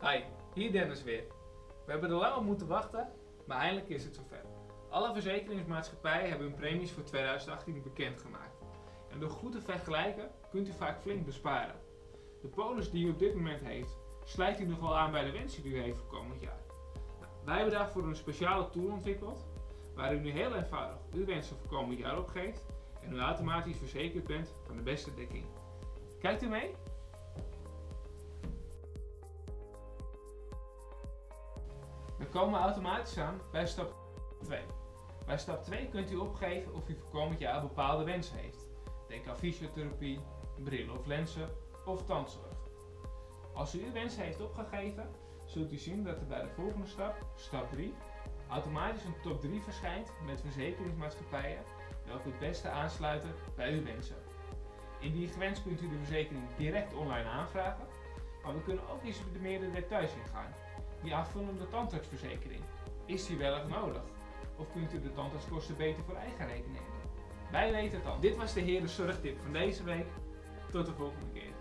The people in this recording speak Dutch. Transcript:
Hi, hier Dennis weer. We hebben er lang op moeten wachten, maar eindelijk is het zover. Alle verzekeringsmaatschappijen hebben hun premies voor 2018 bekendgemaakt. En door goed te vergelijken kunt u vaak flink besparen. De polis die u op dit moment heeft, sluit u nog wel aan bij de wensen die u heeft voor komend jaar. Nou, wij hebben daarvoor een speciale tool ontwikkeld, waar u nu heel eenvoudig uw wensen voor komend jaar opgeeft en u automatisch verzekerd bent van de beste dekking. Kijkt u mee? We komen automatisch aan bij stap 2. Bij stap 2 kunt u opgeven of u voor komend jaar bepaalde wensen heeft. Denk aan fysiotherapie, bril of lenzen of tandzorg. Als u uw wensen heeft opgegeven, zult u zien dat er bij de volgende stap, stap 3, automatisch een top 3 verschijnt met verzekeringsmaatschappijen welke het beste aansluiten bij uw wensen. Indien gewenst kunt u de verzekering direct online aanvragen, maar we kunnen ook eens op de details ingaan. Die aanvullende tandartsverzekering, is die wel nodig? Of kunt u de tandartskosten beter voor eigen rekening nemen? Wij weten het al. Dit was de Heren Zorgtip van deze week. Tot de volgende keer.